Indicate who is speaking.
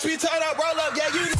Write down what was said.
Speaker 1: Watch me turn up, roll up, yeah, you